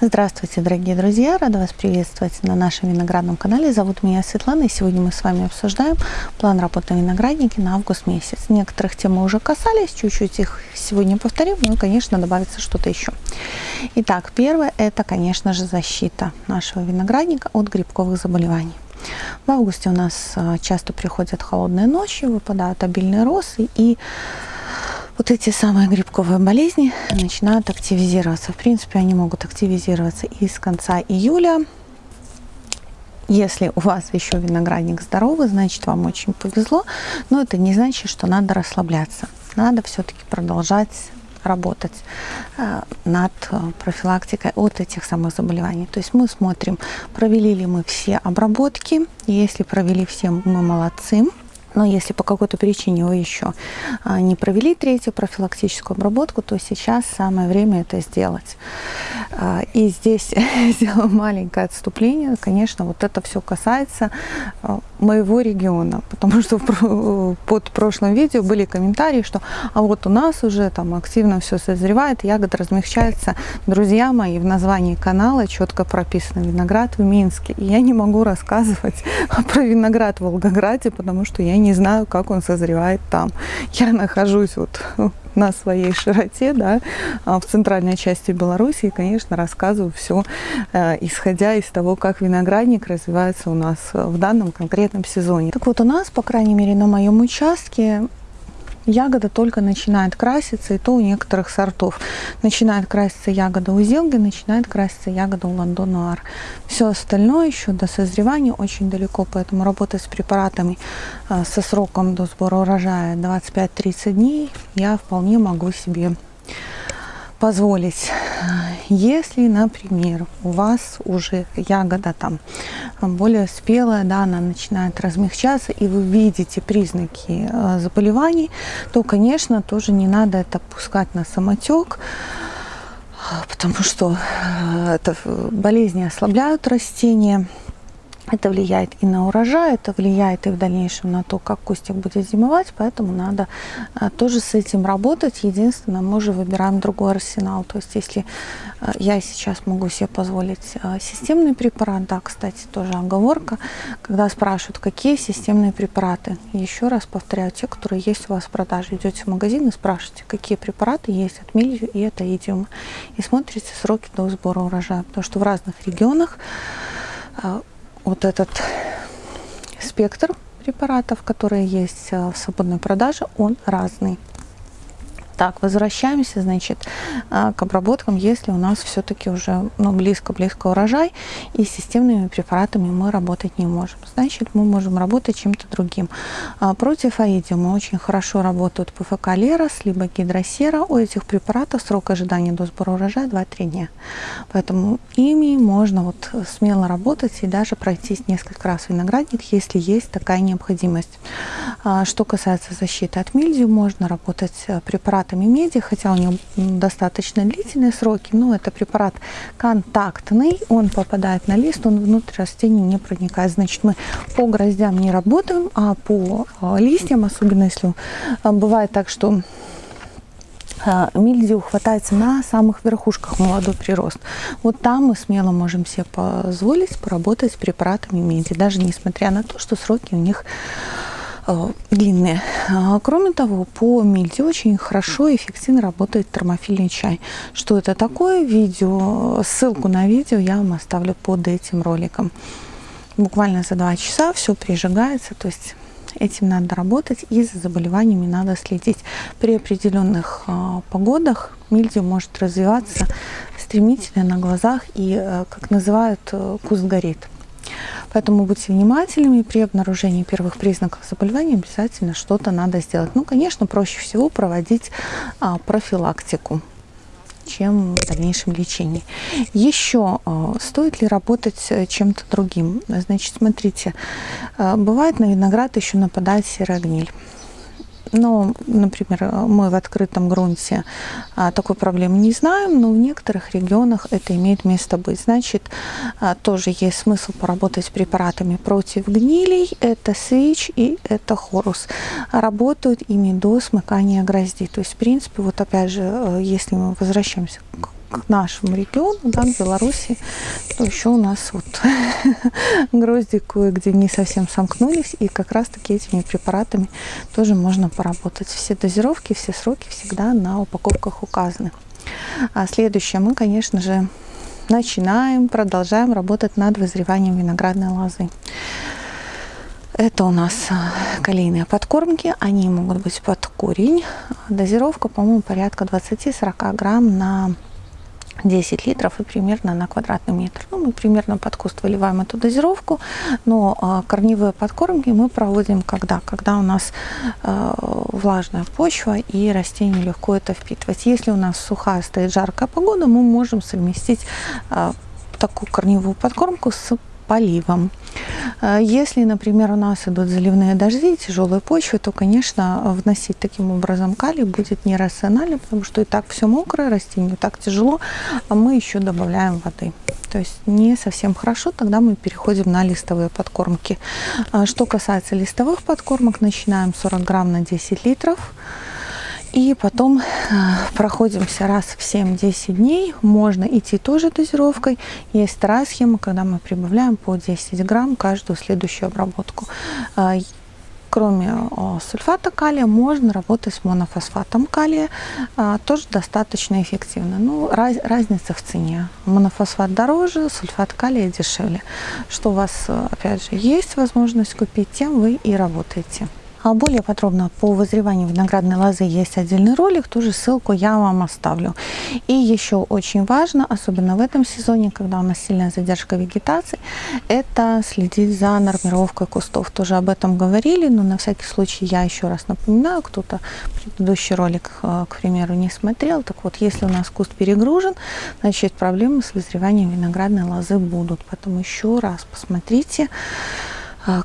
Здравствуйте, дорогие друзья! Рада вас приветствовать на нашем виноградном канале. Зовут меня Светлана, и сегодня мы с вами обсуждаем план работы на на август месяц. Некоторых тем мы уже касались, чуть-чуть их сегодня повторим, но, конечно, добавится что-то еще. Итак, первое – это, конечно же, защита нашего виноградника от грибковых заболеваний. В августе у нас а, часто приходят холодные ночи, выпадают обильные росы, и вот эти самые грибковые болезни начинают активизироваться. В принципе, они могут активизироваться и с конца июля. Если у вас еще виноградник здоровый, значит вам очень повезло, но это не значит, что надо расслабляться. Надо все-таки продолжать работать э, над э, профилактикой от этих самых заболеваний. То есть мы смотрим, провели ли мы все обработки. Если провели все, мы молодцы. Но если по какой-то причине вы еще а, не провели третью профилактическую обработку, то сейчас самое время это сделать. А, и здесь сделаю маленькое отступление. Конечно, вот это все касается а, моего региона, потому что под прошлым видео были комментарии, что а вот у нас уже там активно все созревает, ягода размягчается. Друзья мои, в названии канала четко прописано виноград в Минске. И я не могу рассказывать про виноград в Волгограде, потому что я не знаю, как он созревает там. Я нахожусь вот на своей широте, да, а в центральной части Беларуси, и, конечно, рассказываю все, э, исходя из того, как виноградник развивается у нас в данном конкретном сезоне. Так вот, у нас, по крайней мере, на моем участке ягода только начинает краситься, и то у некоторых сортов. Начинает краситься ягода у зелги, начинает краситься ягода у ландонуар. Все остальное еще до созревания очень далеко, поэтому работать с препаратами э, со сроком до сбора урожая 25-30 дней я вполне могу себе позволить. Если, например, у вас уже ягода там более спелая, да, она начинает размягчаться, и вы видите признаки э, заболеваний, то, конечно, тоже не надо это пускать на самотек, потому что э, это болезни ослабляют растения, это влияет и на урожай, это влияет и в дальнейшем на то, как кустик будет зимовать, поэтому надо а, тоже с этим работать. Единственное, мы же выбираем другой арсенал. То есть если а, я сейчас могу себе позволить а, системный препарат, да, кстати, тоже оговорка, когда спрашивают, какие системные препараты. Еще раз повторяю, те, которые есть у вас в продаже. Идете в магазин и спрашиваете, какие препараты есть от милью и от аидиума. И смотрите сроки до сбора урожая, потому что в разных регионах вот этот спектр препаратов, которые есть э, в свободной продаже, он разный. Так, возвращаемся, значит, а, к обработкам, если у нас все-таки уже ну, близко-близко урожай, и с системными препаратами мы работать не можем. Значит, мы можем работать чем-то другим. А, против аидиума очень хорошо работают ПФК Лерос, либо гидросера. У этих препаратов срок ожидания до сбора урожая 2-3 дня. Поэтому ими можно вот смело работать и даже пройтись несколько раз виноградник, если есть такая необходимость. А, что касается защиты от мильдию, можно работать э, препаратами меди, хотя у него достаточно длительные сроки, но это препарат контактный, он попадает на лист, он внутрь растения не проникает. Значит, мы по гроздям не работаем, а по а, листьям, особенно если а, бывает так, что а, мильдию хватается на самых верхушках молодой прирост. Вот там мы смело можем себе позволить поработать с препаратами меди, даже несмотря на то, что сроки у них длинные. А, кроме того, по мильде очень хорошо и эффективно работает термофильный чай. Что это такое? Видео, ссылку на видео я вам оставлю под этим роликом. Буквально за два часа все прижигается, то есть этим надо работать и за заболеваниями надо следить. При определенных э, погодах мильдию может развиваться стремительно на глазах и, э, как называют, э, куст горит. Поэтому будьте внимательными. При обнаружении первых признаков заболевания обязательно что-то надо сделать. Ну, конечно, проще всего проводить а, профилактику чем в дальнейшем лечении. Еще а, стоит ли работать э, чем-то другим? Значит, смотрите, а, бывает на виноград еще нападает серая гниль. Но, например, мы в открытом грунте а, такой проблемы не знаем, но в некоторых регионах это имеет место быть. Значит, а, тоже есть смысл поработать с препаратами против гнилей. Это свич и это хорус. Работают ими до смыкания грозди. То есть, в принципе, вот опять же, э, если мы возвращаемся к к нашему региону, да, к Беларуси, то еще у нас вот грозди кое-где не совсем сомкнулись, и как раз-таки этими препаратами тоже можно поработать. Все дозировки, все сроки всегда на упаковках указаны. А следующее мы, конечно же, начинаем, продолжаем работать над вызреванием виноградной лозы. Это у нас а, калийные подкормки, они могут быть под корень. Дозировка, по-моему, порядка 20-40 грамм на 10 литров и примерно на квадратный метр. Ну, мы примерно под куст выливаем эту дозировку, но э, корневые подкормки мы проводим когда? Когда у нас э, влажная почва и растению легко это впитывать. Если у нас сухая стоит жаркая погода, мы можем совместить э, такую корневую подкормку с поливом. Э, если, например, у нас идут заливные дожди, тяжелые почвы, то, конечно, вносить таким образом калий будет нерационально, потому что и так все мокрое, растению так тяжело, а мы еще добавляем воды. То есть не совсем хорошо, тогда мы переходим на листовые подкормки. А что касается листовых подкормок, начинаем 40 грамм на 10 литров. И потом э, проходимся раз в 7-10 дней. Можно идти тоже дозировкой. Есть вторая схема, когда мы прибавляем по 10 грамм каждую следующую обработку. Э, кроме сульфата калия, можно работать с монофосфатом калия. Э, тоже достаточно эффективно. Ну, раз, разница в цене. Монофосфат дороже, сульфат калия дешевле. Что у вас, опять же, есть возможность купить, тем вы и работаете. А более подробно по вызреванию виноградной лозы есть отдельный ролик, тоже ссылку я вам оставлю. И еще очень важно, особенно в этом сезоне, когда у нас сильная задержка вегетации, это следить за нормировкой кустов. Тоже об этом говорили, но на всякий случай я еще раз напоминаю, кто-то предыдущий ролик, э, к примеру, не смотрел. Так вот, если у нас куст перегружен, значит проблемы с вызреванием виноградной лозы будут. Поэтому еще раз посмотрите,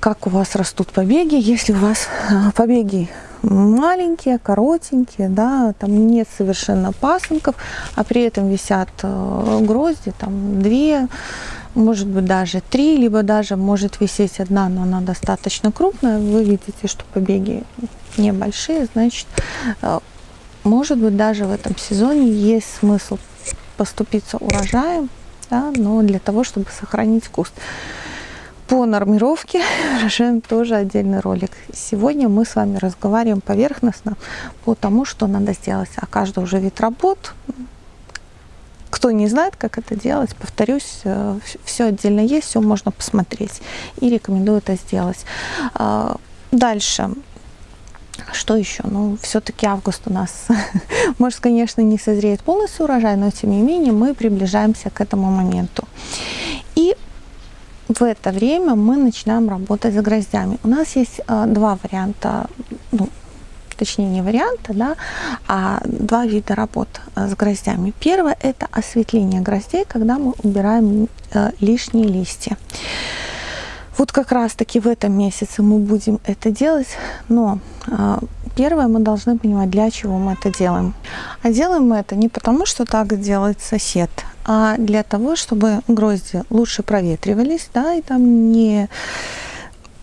как у вас растут побеги. Если у вас а, побеги маленькие, коротенькие, да, там нет совершенно пасынков, а при этом висят э, грозди, там две, может быть даже три, либо даже может висеть одна, но она достаточно крупная, вы видите, что побеги небольшие, значит, э, может быть даже в этом сезоне есть смысл поступиться урожаем, да, но для того, чтобы сохранить куст. По нормировке решаем тоже отдельный ролик. Сегодня мы с вами разговариваем поверхностно по тому, что надо сделать. А каждый уже вид работ, кто не знает, как это делать, повторюсь, э, все отдельно есть, все можно посмотреть. И рекомендую это сделать. А, дальше. Что еще? Ну, все-таки август у нас, может, конечно, не созреет полностью урожай, но тем не менее мы приближаемся к этому моменту. И в это время мы начинаем работать с гроздями. У нас есть э, два варианта, ну, точнее не варианта, да, а два вида работ э, с гроздями. Первое это осветление гроздей, когда мы убираем э, лишние листья. Вот как раз таки в этом месяце мы будем это делать, но э, первое мы должны понимать, для чего мы это делаем. А делаем мы это не потому, что так делает сосед, а для того, чтобы грозди лучше проветривались, да, и там не,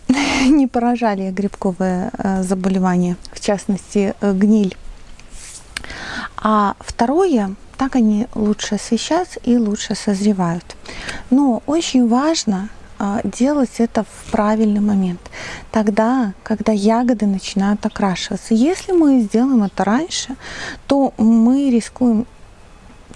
не поражали грибковые э, заболевания, в частности, э, гниль. А второе, так они лучше освещаются и лучше созревают. Но очень важно а, делать это в правильный момент. Тогда, когда ягоды начинают окрашиваться. Если мы сделаем это раньше, то мы рискуем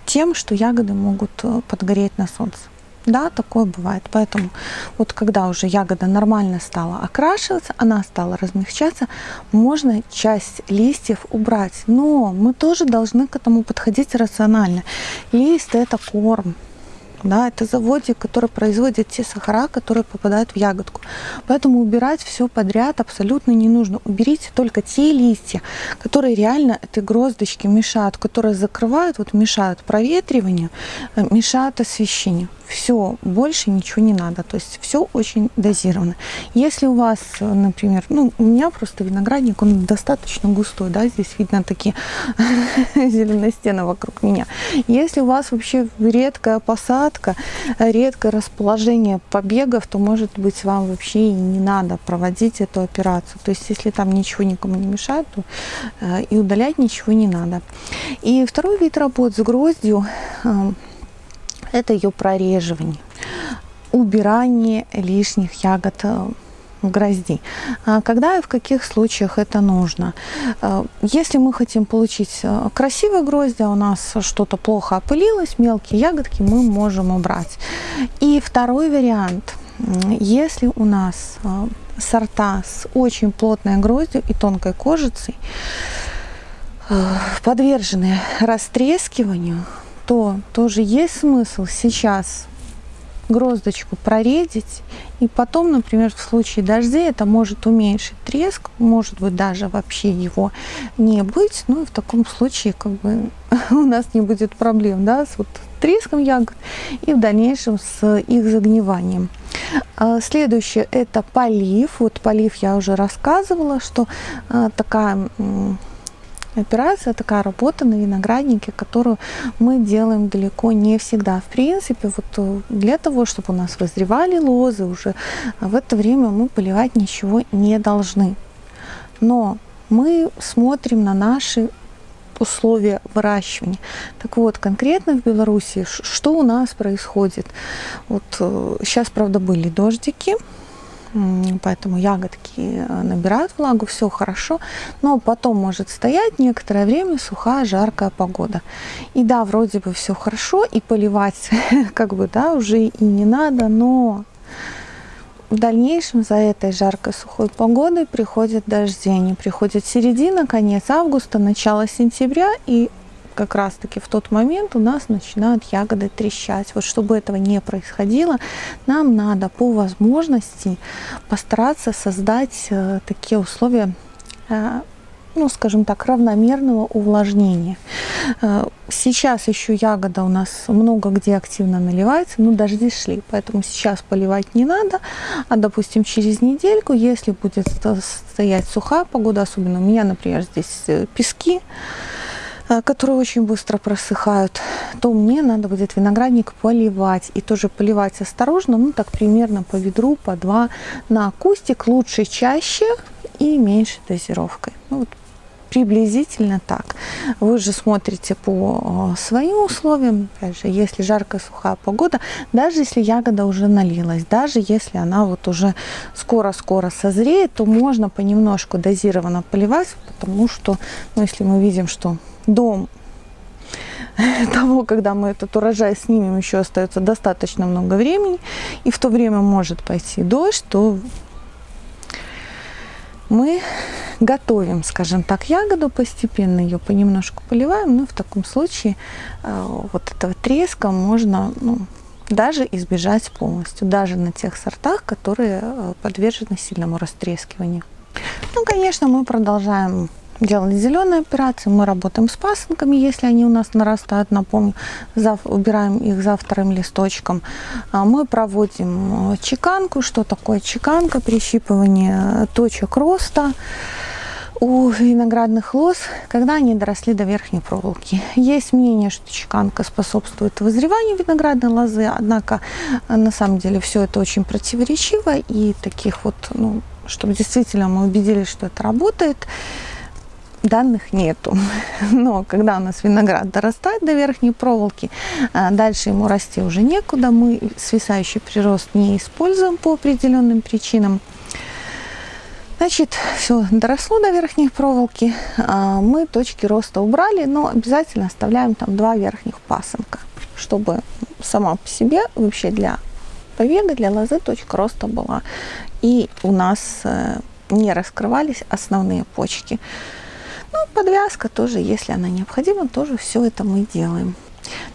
тем, что ягоды могут э, подгореть на солнце. Да, такое бывает. Поэтому вот когда уже ягода нормально стала окрашиваться, она стала размягчаться, можно часть листьев убрать. Но мы тоже должны к этому подходить рационально. Лист это корм. Да, это заводик, который производит те сахара, которые попадают в ягодку. Поэтому убирать все подряд абсолютно не нужно. Уберите только те листья, которые реально этой гроздочке мешают, которые закрывают, вот мешают проветриванию, э, мешают освещению. Все, больше ничего не надо. То есть все очень дозировано. Если у вас, например, ну, у меня просто виноградник, он достаточно густой, да, здесь видно такие зеленые стены вокруг меня. Если у вас вообще редкая посадка, редкое расположение побегов, то, может быть, вам вообще и не надо проводить эту операцию. То есть, если там ничего никому не мешает, то э, и удалять ничего не надо. И второй вид работ с гроздью э, – это ее прореживание, убирание лишних ягод э, в грозди. А когда и в каких случаях это нужно? Э, если мы хотим получить э, красивые грозди, а у нас что-то плохо опылилось, мелкие ягодки мы можем убрать. И второй вариант. Если у нас сорта с очень плотной гроздью и тонкой кожицей, подвержены растрескиванию, то тоже есть смысл сейчас гроздочку проредить, и потом, например, в случае дождей это может уменьшить треск, может быть даже вообще его не быть, ну и в таком случае как бы у нас не будет проблем, да, с вот треском ягод и в дальнейшем с их загниванием. А, следующее это полив. Вот полив я уже рассказывала, что а, такая операция, такая работа на винограднике, которую мы делаем далеко не всегда. В принципе, вот э, для того, чтобы у нас вызревали лозы уже, в это время мы поливать ничего не должны. Но мы смотрим на наши условия выращивания. Так вот, конкретно в Беларуси, что у нас происходит? Вот сейчас, э, правда, были дождики, поэтому ягодки э, набирают влагу, все хорошо, но потом может стоять некоторое время сухая, жаркая погода. И да, вроде бы все хорошо, и поливать как бы, да, уже и не надо, но в дальнейшем за этой жаркой сухой погодой приходят дожди. Они приходят середина, конец августа, начало сентября, и как раз-таки в тот момент у нас начинают ягоды трещать. Вот чтобы этого не происходило, нам надо по возможности постараться создать э, такие условия э, ну, скажем так, равномерного увлажнения. Э, сейчас еще ягода у нас много где активно наливается, но дожди шли, поэтому сейчас поливать не надо, а, допустим, через недельку, если будет стоять сухая погода, особенно у меня, например, здесь пески, которые очень быстро просыхают, то мне надо будет виноградник поливать. И тоже поливать осторожно, ну так примерно по ведру, по два на кустик. Лучше чаще и меньше дозировкой. Ну, вот приблизительно так. Вы же смотрите по э, своим условиям, опять же, если жаркая сухая погода, даже если ягода уже налилась, даже если она вот уже скоро-скоро созреет, то можно понемножку дозированно поливать, потому что, ну, если мы видим, что до того, когда мы этот урожай снимем, еще остается достаточно много времени, и в то время может пойти дождь, то мы готовим, скажем так, ягоду постепенно, ее понемножку поливаем, но в таком случае э, вот этого треска можно ну, даже избежать полностью, даже на тех сортах, которые э, подвержены сильному растрескиванию. Ну, конечно, мы продолжаем делали зеленые операции, мы работаем с пасынками, если они у нас нарастают, напомню, зав, убираем их за вторым листочком. А мы проводим э, чеканку. Что такое чеканка? Прищипывание точек роста у виноградных лоз, когда они доросли до верхней проволоки. Есть мнение, что чеканка способствует вызреванию виноградной лозы, однако э, на самом деле все это очень противоречиво, и таких вот, ну, чтобы действительно мы убедились, что это работает, данных нету. Но когда у нас виноград дорастает до верхней проволоки, а, дальше ему расти уже некуда. Мы свисающий прирост не используем по определенным причинам. Значит, все доросло до верхней проволоки. А, мы точки роста убрали, но обязательно оставляем там два верхних пасынка, чтобы сама по себе вообще для побега, для лозы точка роста была. И у нас э, не раскрывались основные почки. Ну, подвязка тоже, если она необходима, тоже все это мы делаем.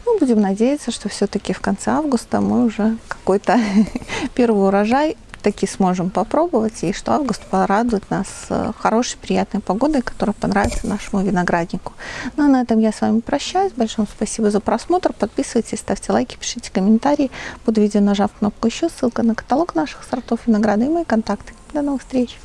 Ну, будем надеяться, что все-таки в конце августа мы уже какой-то первый урожай таки сможем попробовать, и что август порадует нас э, хорошей, приятной погодой, которая понравится нашему винограднику. Ну а на этом я с вами прощаюсь. Большое спасибо за просмотр. Подписывайтесь, ставьте лайки, пишите комментарии. Под видео нажав кнопку «Еще», ссылка на каталог наших сортов винограда и мои контакты. До новых встреч!